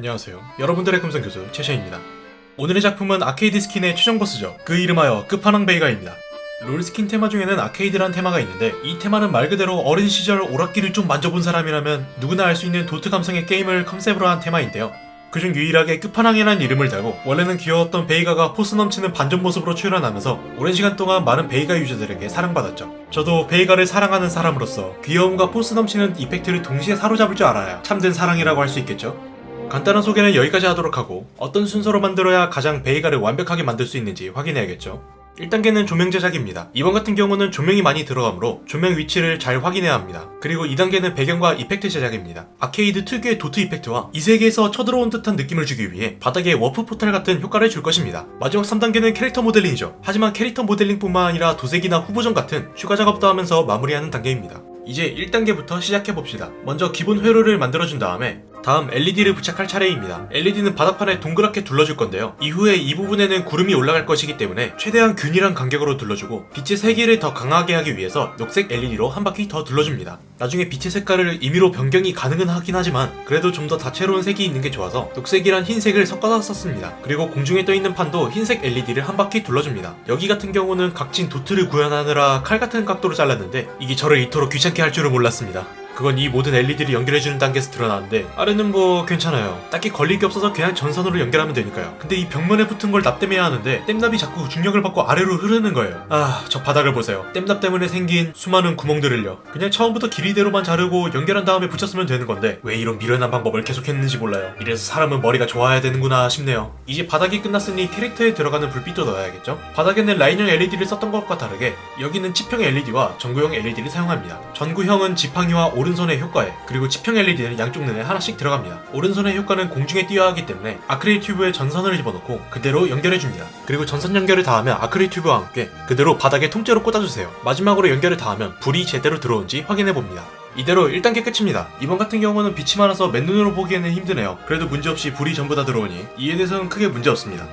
안녕하세요. 여러분들의 금성 교수 최샤입니다. 오늘의 작품은 아케이드 스킨의 최종 보스죠. 그 이름하여 끝판왕 베이가입니다. 롤 스킨 테마 중에는 아케이드란 테마가 있는데 이 테마는 말 그대로 어린 시절 오락기를 좀 만져본 사람이라면 누구나 알 수 있는 도트 감성의 게임을 컨셉으로 한 테마인데요. 그중 유일하게 끝판왕이라는 이름을 달고 원래는 귀여웠던 베이가가 포스 넘치는 반전 모습으로 출연하면서 오랜 시간 동안 많은 베이가 유저들에게 사랑받았죠. 저도 베이가를 사랑하는 사람으로서 귀여움과 포스 넘치는 이펙트를 동시에 사로잡을 줄 알아야 참된 사랑이라고 할 수 있겠죠. 간단한 소개는 여기까지 하도록 하고 어떤 순서로 만들어야 가장 베이가를 완벽하게 만들 수 있는지 확인해야겠죠. 1단계는 조명 제작입니다. 이번 같은 경우는 조명이 많이 들어가므로 조명 위치를 잘 확인해야 합니다. 그리고 2단계는 배경과 이펙트 제작입니다. 아케이드 특유의 도트 이펙트와 이 세계에서 쳐들어온 듯한 느낌을 주기 위해 바닥에 워프 포탈 같은 효과를 줄 것입니다. 마지막 3단계는 캐릭터 모델링이죠. 하지만 캐릭터 모델링뿐만 아니라 도색이나 후보정 같은 추가 작업도 하면서 마무리하는 단계입니다. 이제 1단계부터 시작해봅시다. 먼저 기본 회로를 만들어준 다음에 다음 LED를 부착할 차례입니다. LED는 바닥판에 동그랗게 둘러줄 건데요. 이후에 이 부분에는 구름이 올라갈 것이기 때문에 최대한 균일한 간격으로 둘러주고 빛의 세기를 더 강하게 하기 위해서 녹색 LED로 한 바퀴 더 둘러줍니다. 나중에 빛의 색깔을 임의로 변경이 가능은 하긴 하지만 그래도 좀 더 다채로운 색이 있는 게 좋아서 녹색이란 흰색을 섞어서 썼습니다. 그리고 공중에 떠 있는 판도 흰색 LED를 한 바퀴 둘러줍니다. 여기 같은 경우는 각진 도트를 구현하느라 칼 같은 각도로 잘랐는데 이게 저를 이토록 귀찮게 할 줄은 몰랐습니다. 그건 이 모든 LED를 연결해주는 단계에서 드러나는데 아래는 뭐 괜찮아요. 딱히 걸릴 게 없어서 그냥 전선으로 연결하면 되니까요. 근데 이 벽면에 붙은 걸 납땜해야 하는데 땜납이 자꾸 중력을 받고 아래로 흐르는 거예요. 아 저 바닥을 보세요. 땜납 때문에 생긴 수많은 구멍들을요. 그냥 처음부터 길이대로만 자르고 연결한 다음에 붙였으면 되는 건데 왜 이런 미련한 방법을 계속했는지 몰라요. 이래서 사람은 머리가 좋아야 되는구나 싶네요. 이제 바닥이 끝났으니 캐릭터에 들어가는 불빛도 넣어야겠죠? 바닥에는 라인형 LED를 썼던 것과 다르게 여기는 치평 LED와 전구형 LED를 사용합니다. 전구형은 지팡이와 오른손의 효과에 그리고 치평 LED는 양쪽 눈에 하나씩 들어갑니다. 오른손의 효과는 공중에 뛰어야 하기 때문에 아크릴 튜브에 전선을 집어넣고 그대로 연결해줍니다. 그리고 전선 연결을 다하면 아크릴 튜브와 함께 그대로 바닥에 통째로 꽂아주세요. 마지막으로 연결을 다하면 불이 제대로 들어온지 확인해봅니다. 이대로 1단계 끝입니다. 이번 같은 경우는 빛이 많아서 맨눈으로 보기에는 힘드네요. 그래도 문제없이 불이 전부 다 들어오니 이에 대해서는 크게 문제없습니다.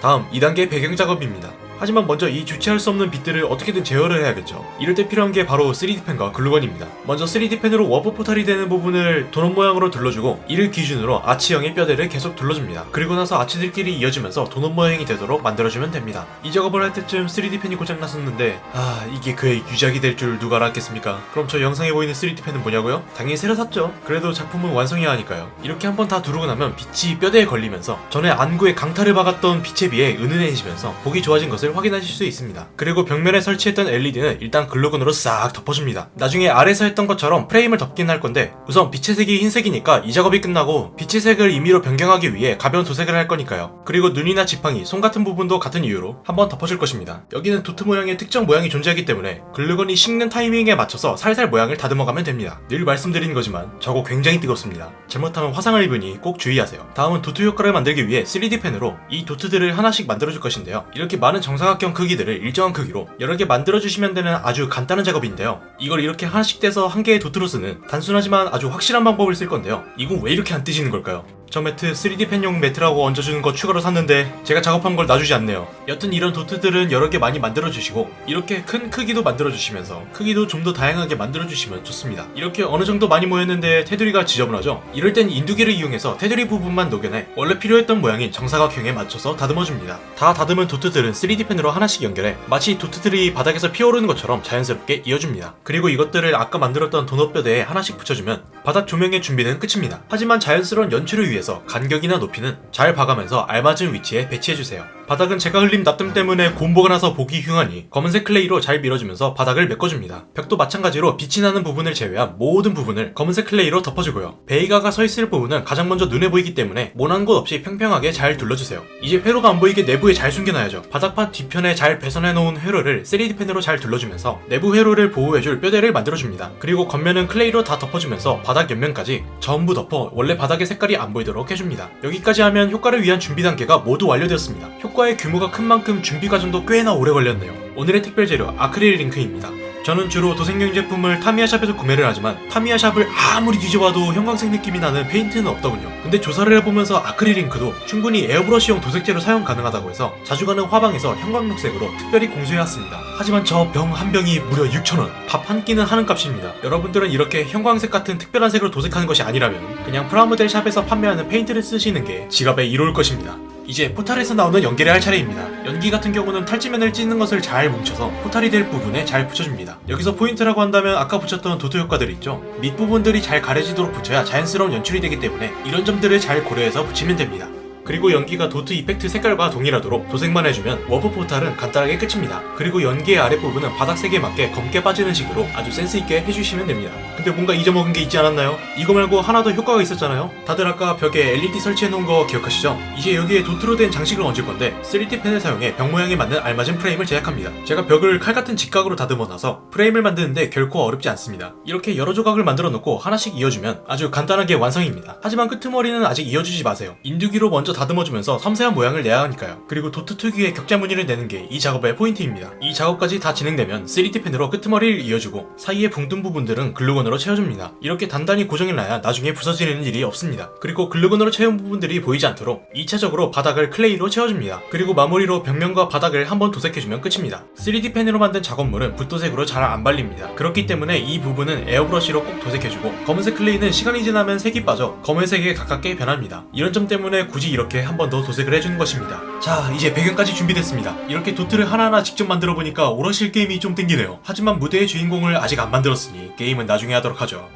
다음 2단계 배경 작업입니다. 하지만 먼저 이 주체할 수 없는 빛들을 어떻게든 제어를 해야겠죠. 이럴 때 필요한 게 바로 3D펜과 글루건입니다. 먼저 3D펜으로 워프 포탈이 되는 부분을 도넛 모양으로 둘러주고 이를 기준으로 아치형의 뼈대를 계속 둘러줍니다. 그리고 나서 아치들끼리 이어지면서 도넛 모양이 되도록 만들어주면 됩니다. 이 작업을 할 때쯤 3D펜이 고장났었는데 아 이게 그의 유작이 될 줄 누가 알았겠습니까? 그럼 저 영상에 보이는 3D펜은 뭐냐고요? 당연히 새로 샀죠. 그래도 작품은 완성해야 하니까요. 이렇게 한번 다 두르고 나면 빛이 뼈대에 걸리면서 전에 안구에 강타를 박았던 빛에 비해 은은해지면서 보기 좋아진 것을 확인하실 수 있습니다. 그리고 벽면에 설치했던 LED는 일단 글루건으로 싹 덮어줍니다. 나중에 아래서 했던 것처럼 프레임을 덮긴 할 건데 우선 빛의 색이 흰색이니까 이 작업이 끝나고 빛의 색을 임의로 변경하기 위해 가벼운 도색을 할 거니까요. 그리고 눈이나 지팡이, 손 같은 부분도 같은 이유로 한번 덮어줄 것입니다. 여기는 도트 모양의 특정 모양이 존재하기 때문에 글루건이 식는 타이밍에 맞춰서 살살 모양을 다듬어가면 됩니다. 늘 말씀드리는 거지만 저거 굉장히 뜨겁습니다. 잘못하면 화상을 입으니 꼭 주의하세요. 다음은 도트 효과를 만들기 위해 3D 펜으로 이 도트들을 하나씩 만들어줄 것인데요. 이렇게 많은 정 사각형 크기들을 일정한 크기로 여러 개 만들어주시면 되는 아주 간단한 작업인데요. 이걸 이렇게 하나씩 떼서 한 개의 도트로 쓰는 단순하지만 아주 확실한 방법을 쓸 건데요. 이건 왜 이렇게 안 뜨지는 걸까요? 저 매트 3D 펜용 매트라고 얹어주는 거 추가로 샀는데 제가 작업한 걸 놔주지 않네요. 여튼 이런 도트들은 여러 개 많이 만들어주시고 이렇게 큰 크기도 만들어주시면서 크기도 좀 더 다양하게 만들어주시면 좋습니다. 이렇게 어느 정도 많이 모였는데 테두리가 지저분하죠? 이럴 땐 인두기를 이용해서 테두리 부분만 녹여내 원래 필요했던 모양인 정사각형에 맞춰서 다듬어줍니다. 다 다듬은 도트들은 3D 펜으로 하나씩 연결해 마치 도트들이 바닥에서 피어오르는 것처럼 자연스럽게 이어줍니다. 그리고 이것들을 아까 만들었던 도넛뼈대에 하나씩 붙여주면 바닥 조명의 준비는 끝입니다. 하지만 자연스러운 연출을 위해 위해서 간격이나 높이는 잘 봐가면서 알맞은 위치에 배치해주세요. 바닥은 제가 흘린 납땜 때문에 곰보가 나서 보기 흉하니 검은색 클레이로 잘 밀어주면서 바닥을 메꿔줍니다. 벽도 마찬가지로 빛이 나는 부분을 제외한 모든 부분을 검은색 클레이로 덮어주고요. 베이가가 서 있을 부분은 가장 먼저 눈에 보이기 때문에 모난 곳 없이 평평하게 잘 둘러주세요. 이제 회로가 안 보이게 내부에 잘 숨겨놔야죠. 바닥판 뒤편에 잘 배선해 놓은 회로를 3D 펜으로 잘 둘러주면서 내부 회로를 보호해줄 뼈대를 만들어줍니다. 그리고 겉면은 클레이로 다 덮어주면서 바닥 옆면까지 전부 덮어 원래 바닥의 색깔이 안 보이도록 해줍니다. 여기까지 하면 효과를 위한 준비 단계가 모두 완료되었습니다. 효과 의 규모가 큰 만큼 준비 과정도 꽤나 오래 걸렸네요. 오늘의 특별 재료 아크릴 잉크입니다. 저는 주로 도색용 제품을 타미야샵에서 구매를 하지만 타미야샵을 아무리 뒤져봐도 형광색 느낌이 나는 페인트는 없더군요. 근데 조사를 해보면서 아크릴 잉크도 충분히 에어브러쉬용 도색제로 사용 가능하다고 해서 자주 가는 화방에서 형광록색으로 특별히 공수해왔습니다. 하지만 저 병 한 병이 무려 6,000원, 밥 한 끼는 하는 값입니다. 여러분들은 이렇게 형광색 같은 특별한 색으로 도색하는 것이 아니라면 그냥 프라모델 샵에서 판매하는 페인트를 쓰시는 게 지갑에 이로울 것입니다. 이제 포탈에서 나오는 연기를 할 차례입니다. 연기 같은 경우는 탈지면을 찢는 것을 잘 뭉쳐서 포탈이 될 부분에 잘 붙여줍니다. 여기서 포인트라고 한다면 아까 붙였던 도트 효과들 있죠? 밑부분들이 잘 가려지도록 붙여야 자연스러운 연출이 되기 때문에 이런 점들을 잘 고려해서 붙이면 됩니다. 그리고 연기가 도트 이펙트 색깔과 동일하도록 도색만 해주면 워프 포탈은 간단하게 끝입니다. 그리고 연기의 아랫부분은 바닥색에 맞게 검게 빠지는 식으로 아주 센스있게 해주시면 됩니다. 근데 뭔가 잊어먹은 게 있지 않았나요? 이거 말고 하나 더 효과가 있었잖아요? 다들 아까 벽에 LED 설치해놓은 거 기억하시죠? 이제 여기에 도트로 된 장식을 얹을 건데 3D 펜을 사용해 벽 모양에 맞는 알맞은 프레임을 제작합니다. 제가 벽을 칼 같은 직각으로 다듬어 놔서 프레임을 만드는데 결코 어렵지 않습니다. 이렇게 여러 조각을 만들어 놓고 하나씩 이어주면 아주 간단하게 완성입니다. 하지만 끄트머리는 아직 이어주지 마세요. 인두기로 먼저 다듬어주면서 섬세한 모양을 내야 하니까요. 그리고 도트 특유의 격자 무늬를 내는 게 이 작업의 포인트입니다. 이 작업까지 다 진행되면 3D 펜으로 끄트머리를 이어주고 사이에 붕뜬 부분들은 글루건으로 채워줍니다. 이렇게 단단히 고정해놔야 나중에 부서지는 일이 없습니다. 그리고 글루건으로 채운 부분들이 보이지 않도록 2차적으로 바닥을 클레이로 채워줍니다. 그리고 마무리로 벽면과 바닥을 한번 도색해주면 끝입니다. 3D 펜으로 만든 작업물은 붓도색으로 잘 안 발립니다. 그렇기 때문에 이 부분은 에어브러쉬로 꼭 도색해주고 검은색 클레이는 시간이 지나면 색이 빠져 검은색에 가깝게 변합니다. 이런 점 때문에 굳이 이 렇게 한 번 더 도색을 해주는 것입니다. 자 이제 배경까지 준비됐습니다. 이렇게 도트를 하나하나 직접 만들어 보니까 오락실 게임이 좀 땡기네요. 하지만 무대의 주인공을 아직 안 만들었으니 게임은 나중에 하도록 하죠.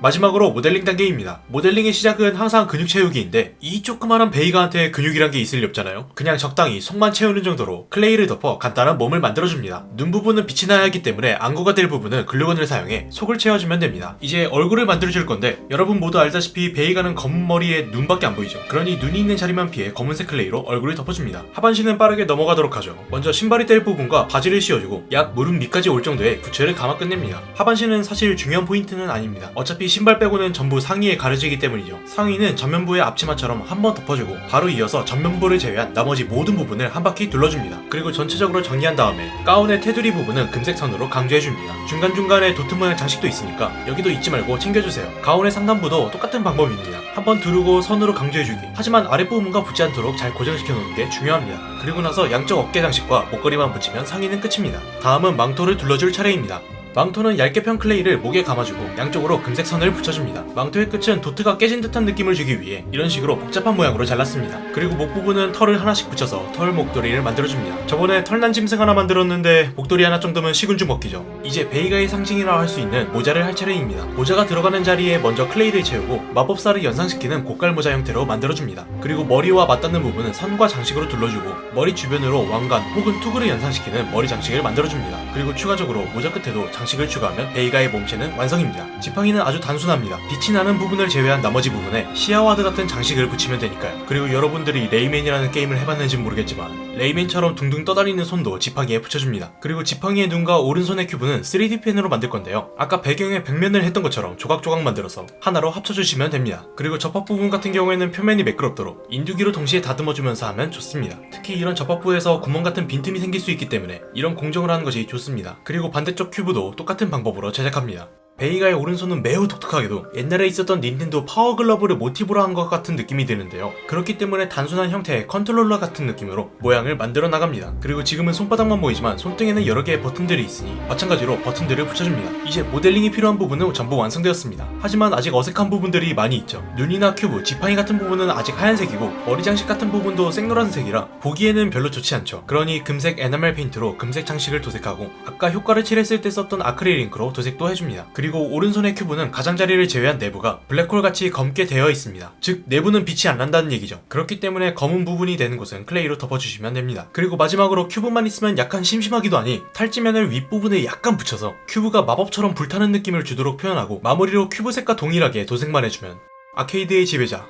마지막으로 모델링 단계입니다. 모델링의 시작은 항상 근육 채우기인데 이 조그만한 베이가한테 근육이란 게 있을 리 없잖아요. 그냥 적당히 속만 채우는 정도로 클레이를 덮어 간단한 몸을 만들어줍니다. 눈 부분은 빛이 나야 하기 때문에 안구가 될 부분은 글루건을 사용해 속을 채워주면 됩니다. 이제 얼굴을 만들어줄 건데 여러분 모두 알다시피 베이가는 검은 머리에 눈밖에 안 보이죠. 그러니 눈이 있는 자리만 피해 검은색 클레이로 얼굴을 덮어줍니다. 하반신은 빠르게 넘어가도록 하죠. 먼저 신발이 될 부분과 바지를 씌워주고 약 무릎 밑까지 올 정도의 부츠를 감아 끝냅니다. 하반신은 사실 중요한 포인트는 아닙니다. 어차피 신발 빼고는 전부 상의에 가려지기 때문이죠. 상의는 전면부의 앞치마처럼 한 번 덮어주고 바로 이어서 전면부를 제외한 나머지 모든 부분을 한 바퀴 둘러줍니다. 그리고 전체적으로 정리한 다음에 가운의 테두리 부분은 금색 선으로 강조해줍니다. 중간중간에 도트 모양 장식도 있으니까 여기도 잊지 말고 챙겨주세요. 가운의 상단부도 똑같은 방법입니다. 한번 두르고 선으로 강조해주기. 하지만 아랫부분과 붙지 않도록 잘 고정시켜 놓는 게 중요합니다. 그리고 나서 양쪽 어깨 장식과 목걸이만 붙이면 상의는 끝입니다. 다음은 망토를 둘러줄 차례입니다. 망토는 얇게 편 클레이를 목에 감아주고 양쪽으로 금색 선을 붙여줍니다. 망토의 끝은 도트가 깨진 듯한 느낌을 주기 위해 이런 식으로 복잡한 모양으로 잘랐습니다. 그리고 목 부분은 털을 하나씩 붙여서 털 목도리를 만들어줍니다. 저번에 털난 짐승 하나 만들었는데 목도리 하나 정도면 식은 죽 먹기죠. 이제 베이가의 상징이라 할 수 있는 모자를 할 차례입니다. 모자가 들어가는 자리에 먼저 클레이를 채우고 마법사를 연상시키는 고깔 모자 형태로 만들어줍니다. 그리고 머리와 맞닿는 부분은 선과 장식으로 둘러주고 머리 주변으로 왕관 혹은 투구를 연상시키는 머리 장식을 만들어줍니다. 그리고 추가적으로 모자 끝에도 장 장식을 추가하면 베이가의 몸체는 완성입니다. 지팡이는 아주 단순합니다. 빛이 나는 부분을 제외한 나머지 부분에 시아와드 같은 장식을 붙이면 되니까요. 그리고 여러분들이 레이맨이라는 게임을 해봤는지 모르겠지만 레이맨처럼 둥둥 떠다니는 손도 지팡이에 붙여줍니다. 그리고 지팡이의 눈과 오른손의 큐브는 3D 펜으로 만들 건데요. 아까 배경에 벽면을 했던 것처럼 조각조각 만들어서 하나로 합쳐주시면 됩니다. 그리고 접합 부분 같은 경우에는 표면이 매끄럽도록 인두기로 동시에 다듬어주면서 하면 좋습니다. 특히 이런 접합부에서 구멍 같은 빈틈이 생길 수 있기 때문에 이런 공정을 하는 것이 좋습니다. 그리고 반대쪽 큐브도 똑같은 방법으로 제작합니다. 베이가의 오른손은 매우 독특하게도 옛날에 있었던 닌텐도 파워글러브를 모티브로 한 것 같은 느낌이 드는데요. 그렇기 때문에 단순한 형태의 컨트롤러 같은 느낌으로 모양을 만들어 나갑니다. 그리고 지금은 손바닥만 보이지만 손등에는 여러 개의 버튼들이 있으니 마찬가지로 버튼들을 붙여줍니다. 이제 모델링이 필요한 부분은 전부 완성되었습니다. 하지만 아직 어색한 부분들이 많이 있죠. 눈이나 큐브, 지팡이 같은 부분은 아직 하얀색이고 머리 장식 같은 부분도 생노란색이라 보기에는 별로 좋지 않죠. 그러니 금색 에나멜 페인트로 금색 장식을 도색하고 아까 효과를 칠했을 때 썼던 아크릴 잉크로 도색도 해줍니다. 그리고 오른손의 큐브는 가장자리를 제외한 내부가 블랙홀 같이 검게 되어 있습니다. 즉 내부는 빛이 안 난다는 얘기죠. 그렇기 때문에 검은 부분이 되는 곳은 클레이로 덮어주시면 됩니다. 그리고 마지막으로 큐브만 있으면 약간 심심하기도 하니 탈지면을 윗부분에 약간 붙여서 큐브가 마법처럼 불타는 느낌을 주도록 표현하고 마무리로 큐브색과 동일하게 도색만 해주면 아케이드의 지배자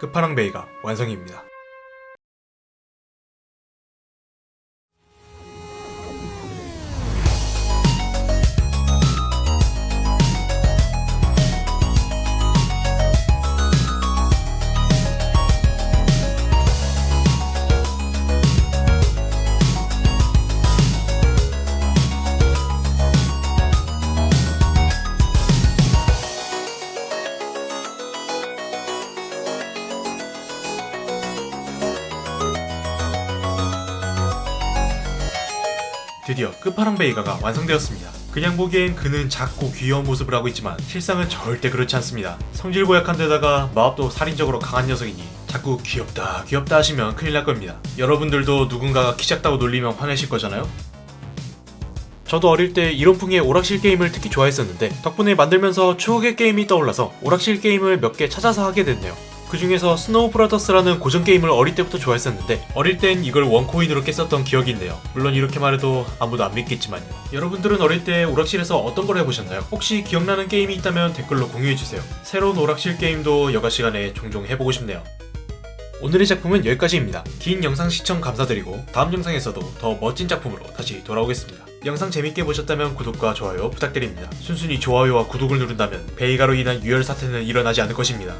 끝판왕 베이가 완성입니다. 드디어 끝판왕 베이가가 완성되었습니다. 그냥 보기엔 그는 작고 귀여운 모습을 하고 있지만 실상은 절대 그렇지 않습니다. 성질 고약한 데다가 마법도 살인적으로 강한 녀석이니 자꾸 귀엽다 귀엽다 하시면 큰일 날 겁니다. 여러분들도 누군가가 키 작다고 놀리면 화내실 거잖아요? 저도 어릴 때 이런 풍의 오락실 게임을 특히 좋아했었는데 덕분에 만들면서 추억의 게임이 떠올라서 오락실 게임을 몇 개 찾아서 하게 됐네요. 그 중에서 스노우 브라더스라는 고전 게임을 어릴 때부터 좋아했었는데 어릴 땐 이걸 one coin으로 깼었던 기억이 있네요. 물론 이렇게 말해도 아무도 안 믿겠지만요. 여러분들은 어릴 때 오락실에서 어떤 걸 해보셨나요? 혹시 기억나는 게임이 있다면 댓글로 공유해주세요. 새로운 오락실 게임도 여가 시간에 종종 해보고 싶네요. 오늘의 작품은 여기까지입니다. 긴 영상 시청 감사드리고 다음 영상에서도 더 멋진 작품으로 다시 돌아오겠습니다. 영상 재밌게 보셨다면 구독과 좋아요 부탁드립니다. 순순히 좋아요와 구독을 누른다면 베이가로 인한 유혈 사태는 일어나지 않을 것입니다.